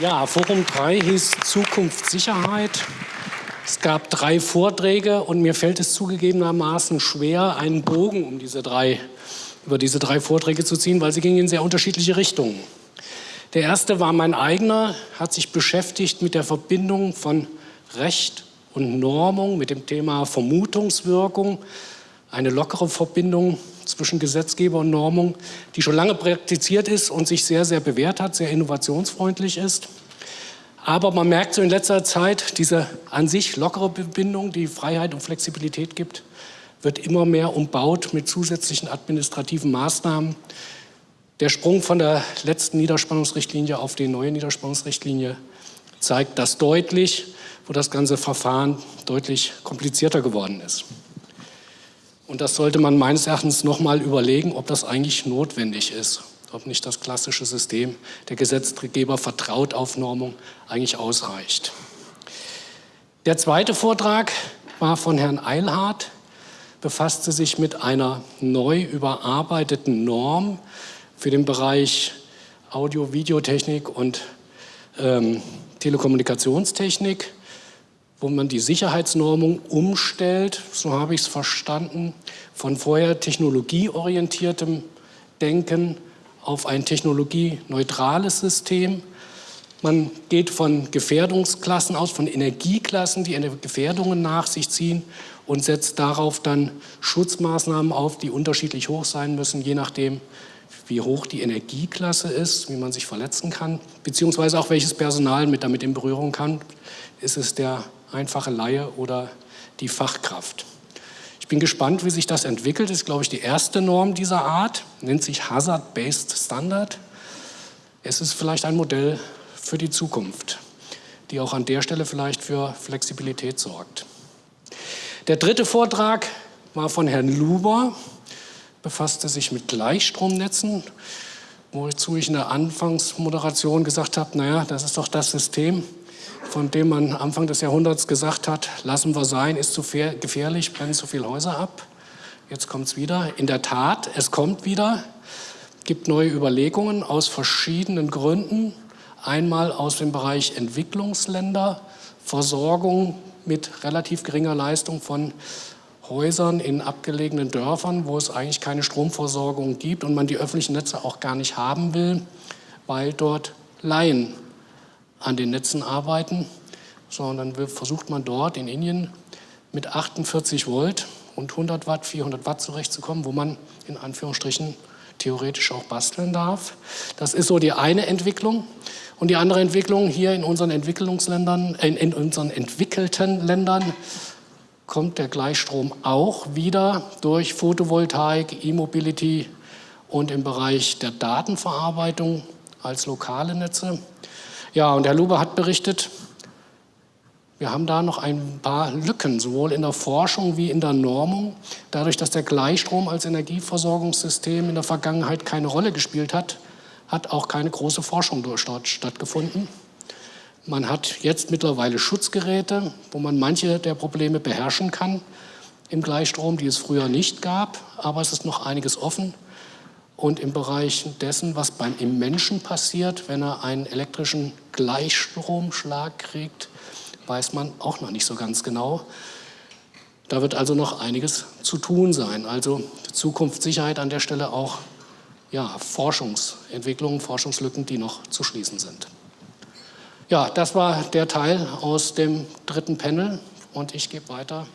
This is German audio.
Ja, Forum 3 hieß Zukunft Sicherheit. Es gab drei Vorträge und mir fällt es zugegebenermaßen schwer, einen Bogen um diese drei, über diese drei Vorträge zu ziehen, weil sie gingen in sehr unterschiedliche Richtungen. Der erste war mein eigener, hat sich beschäftigt mit der Verbindung von Recht und Normung, mit dem Thema Vermutungswirkung, eine lockere Verbindung zwischen Gesetzgeber und Normung, die schon lange praktiziert ist und sich sehr, sehr bewährt hat, sehr innovationsfreundlich ist. Aber man merkt so in letzter Zeit, diese an sich lockere Verbindung, die Freiheit und Flexibilität gibt, wird immer mehr umbaut mit zusätzlichen administrativen Maßnahmen. Der Sprung von der letzten Niederspannungsrichtlinie auf die neue Niederspannungsrichtlinie zeigt das deutlich, wo das ganze Verfahren deutlich komplizierter geworden ist. Und das sollte man meines Erachtens noch mal überlegen, ob das eigentlich notwendig ist, ob nicht das klassische System der Gesetzgeber vertraut auf Normung eigentlich ausreicht. Der zweite Vortrag war von Herrn Eilhardt, befasste sich mit einer neu überarbeiteten Norm für den Bereich Audio-Videotechnik und ähm, Telekommunikationstechnik wo man die Sicherheitsnormung umstellt, so habe ich es verstanden, von vorher technologieorientiertem Denken auf ein technologieneutrales System. Man geht von Gefährdungsklassen aus, von Energieklassen, die Gefährdungen nach sich ziehen und setzt darauf dann Schutzmaßnahmen auf, die unterschiedlich hoch sein müssen, je nachdem, wie hoch die Energieklasse ist, wie man sich verletzen kann, beziehungsweise auch welches Personal mit damit in Berührung kann. Ist es der einfache Laie oder die Fachkraft. Ich bin gespannt, wie sich das entwickelt. Das ist, glaube ich, die erste Norm dieser Art, nennt sich Hazard-Based Standard. Es ist vielleicht ein Modell für die Zukunft, die auch an der Stelle vielleicht für Flexibilität sorgt. Der dritte Vortrag war von Herrn Luber, befasste sich mit Gleichstromnetzen, wozu ich in der Anfangsmoderation gesagt habe, naja, das ist doch das System, von dem man Anfang des Jahrhunderts gesagt hat, lassen wir sein, ist zu gefährlich, brennen zu viele Häuser ab. Jetzt kommt es wieder. In der Tat, es kommt wieder. Gibt neue Überlegungen aus verschiedenen Gründen. Einmal aus dem Bereich Entwicklungsländer, Versorgung mit relativ geringer Leistung von Häusern in abgelegenen Dörfern, wo es eigentlich keine Stromversorgung gibt und man die öffentlichen Netze auch gar nicht haben will, weil dort Laien an den Netzen arbeiten, sondern versucht man dort in Indien mit 48 Volt und 100 Watt, 400 Watt zurechtzukommen, wo man in Anführungsstrichen theoretisch auch basteln darf. Das ist so die eine Entwicklung. Und die andere Entwicklung hier in unseren Entwicklungsländern, in, in unseren entwickelten Ländern kommt der Gleichstrom auch wieder durch Photovoltaik, E-Mobility und im Bereich der Datenverarbeitung als lokale Netze. Ja, und Herr Luber hat berichtet, wir haben da noch ein paar Lücken, sowohl in der Forschung wie in der Normung. Dadurch, dass der Gleichstrom als Energieversorgungssystem in der Vergangenheit keine Rolle gespielt hat, hat auch keine große Forschung dort stattgefunden. Man hat jetzt mittlerweile Schutzgeräte, wo man manche der Probleme beherrschen kann im Gleichstrom, die es früher nicht gab. Aber es ist noch einiges offen und im Bereich dessen, was beim im Menschen passiert, wenn er einen elektrischen Gleichstromschlag kriegt, weiß man auch noch nicht so ganz genau. Da wird also noch einiges zu tun sein. Also Zukunftssicherheit an der Stelle auch ja, Forschungsentwicklungen, Forschungslücken, die noch zu schließen sind. Ja, das war der Teil aus dem dritten Panel und ich gebe weiter